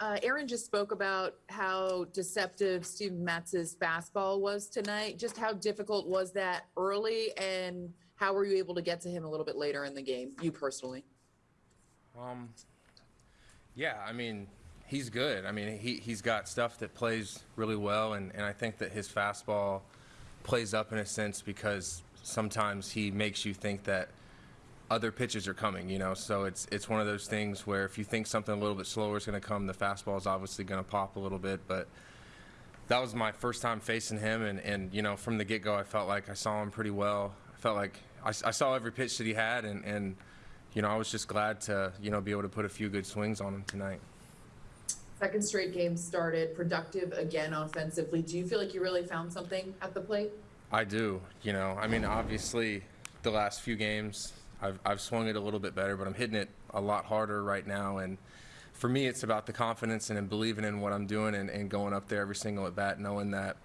uh, Aaron just spoke about how deceptive Steven Matz's fastball was tonight. Just how difficult was that early, and how were you able to get to him a little bit later in the game, you personally? Um, yeah, I mean, he's good. I mean, he, he's got stuff that plays really well, and, and I think that his fastball plays up in a sense because sometimes he makes you think that other pitches are coming, you know. So it's it's one of those things where if you think something a little bit slower is going to come, the fastball is obviously going to pop a little bit. But that was my first time facing him, and, and you know, from the get go, I felt like I saw him pretty well. I felt like I, I saw every pitch that he had, and, and you know, I was just glad to you know be able to put a few good swings on him tonight. Second straight game started, productive again offensively. Do you feel like you really found something at the plate? I do. You know, I mean, obviously, the last few games, I've, I've swung it a little bit better, but I'm hitting it a lot harder right now. And for me, it's about the confidence and in believing in what I'm doing and, and going up there every single at bat, knowing that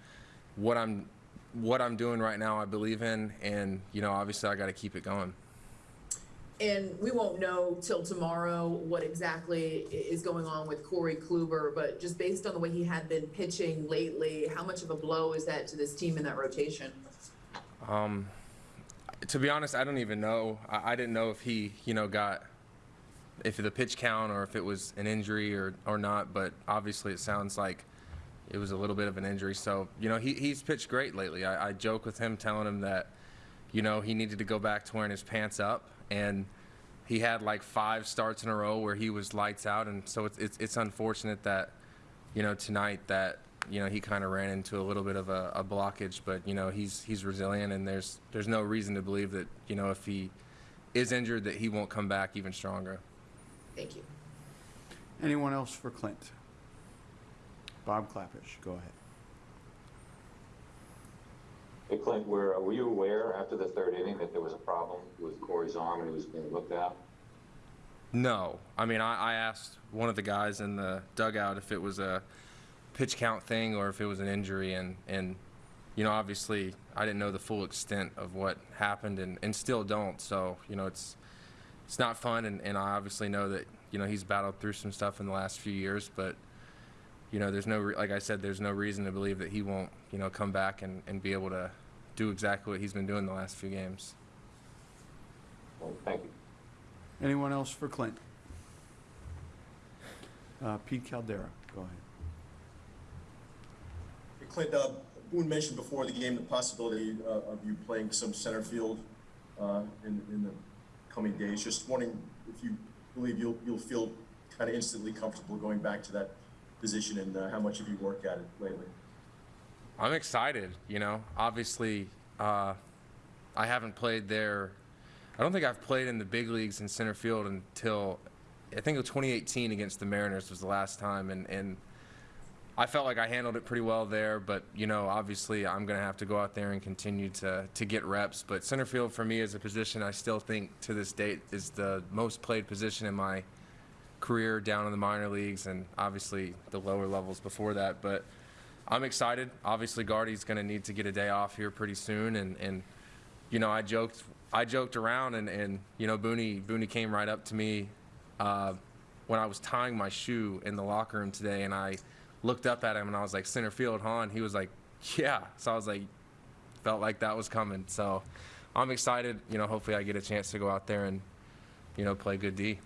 what I'm what I'm doing right now, I believe in, and you know, obviously, I got to keep it going. And we won't know till tomorrow what exactly is going on with Corey Kluber, but just based on the way he had been pitching lately, how much of a blow is that to this team in that rotation? Um, to be honest, I don't even know. I, I didn't know if he, you know, got if the pitch count or if it was an injury or or not. But obviously, it sounds like it was a little bit of an injury. So you know, he he's pitched great lately. I, I joke with him, telling him that you know he needed to go back to wearing his pants up, and he had like five starts in a row where he was lights out, and so it's it's, it's unfortunate that you know tonight that you know he kind of ran into a little bit of a, a blockage, but you know he's he's resilient, and there's there's no reason to believe that you know if he is injured that he won't come back even stronger. Thank you. Anyone else for Clint? Bob Klapisch, go ahead. Hey Clint, were, were you aware after the third inning that there was a problem with Corey's arm and he was being looked at? No, I mean I, I asked one of the guys in the dugout if it was a pitch count thing or if it was an injury, and and you know obviously I didn't know the full extent of what happened, and, and still don't. So you know it's it's not fun, and, and I obviously know that you know he's battled through some stuff in the last few years, but you know there's no re- like I said there's no reason to believe that he won't you know come back and, and be able to do exactly what he's been doing the last few games. Well, thank you. Anyone else for Clint? Uh, Pete Caldera, go ahead. Clint, uh, Boone mentioned before the game the possibility uh, of you playing some center field uh, in, in the coming days. Just wondering if you believe you'll, you'll feel kind of instantly comfortable going back to that position and uh, how much have you worked at it lately? I'm excited. You know, obviously, uh, I haven't played there. I don't think I've played in the big leagues in center field until I think it was 2018 against the Mariners was the last time, and and I felt like I handled it pretty well there. But you know, obviously, I'm going to have to go out there and continue to to get reps. But center field for me is a position I still think to this date is the most played position in my career down in the minor leagues and obviously the lower levels before that. But I'm excited. Obviously, Gardy's going to need to get a day off here pretty soon, and and you know, I joked I joked around, and and you know, Booney Booney came right up to me uh, when I was tying my shoe in the locker room today, and I looked up at him and I was like, center field, huh? And he was like, yeah. So I was like, felt like that was coming. So I'm excited. You know, hopefully I get a chance to go out there and you know play good D.